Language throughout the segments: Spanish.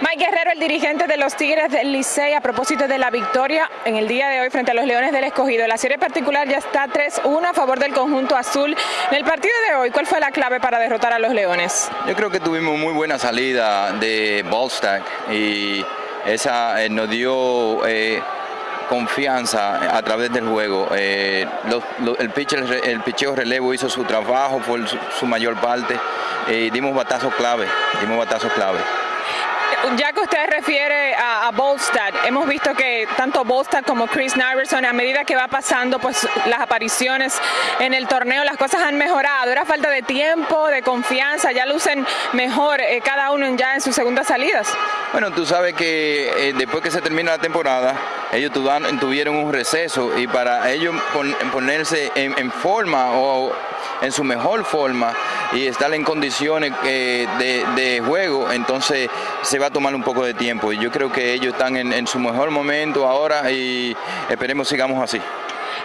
Mike Guerrero, el dirigente de los Tigres del Licey, a propósito de la victoria en el día de hoy frente a los Leones del Escogido. La serie particular ya está 3-1 a favor del conjunto azul. En el partido de hoy, ¿cuál fue la clave para derrotar a los Leones? Yo creo que tuvimos muy buena salida de Ballstack y esa eh, nos dio... Eh, confianza a través del juego. Eh, el, pitcher, el picheo relevo hizo su trabajo, fue su, mayor parte. y dimos batazos clave, dimos batazos clave ya que usted refiere a, a Bolstad, hemos visto que tanto Bolstad como Chris Narverson, a medida que va pasando pues las apariciones en el torneo, las cosas han mejorado. Era falta de tiempo, de confianza, ya lucen mejor eh, cada uno ya en sus segundas salidas. Bueno, tú sabes que eh, después que se termina la temporada, ellos tuvieron un receso y para ellos ponerse en forma o en su mejor forma, y estar en condiciones eh, de, juego, entonces se va a tomar un poco de tiempo. Y yo creo que ellos están en, su mejor momento ahora y esperemos sigamos así.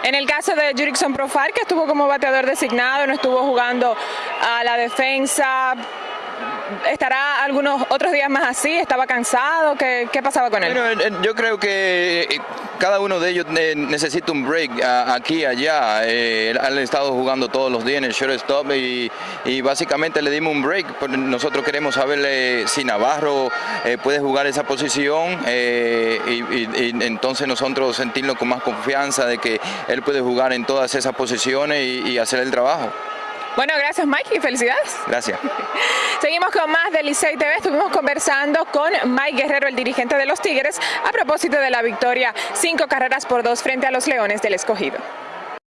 En el caso de Jurickson Profar, que estuvo como bateador designado, no estuvo jugando a la defensa, ¿Estará algunos otros días más así? ¿Estaba cansado? ¿Qué, pasaba con él? Bueno, yo creo que eh, cada uno de ellos necesita un break aquí allá. Eh, han estado jugando todos los días en el shortstop y, y básicamente le dimos un break. Nosotros queremos saber si Navarro eh, puede jugar esa posición y, entonces nosotros sentirnos con más confianza de que él puede jugar en todas esas posiciones y hacer el trabajo. Bueno, gracias Mike y felicidades. Gracias. Seguimos con más de Licey TV. Estuvimos conversando con Mike Guerrero, el dirigente de los Tigres, a propósito de la victoria cinco carreras por dos frente a los Leones del Escogido.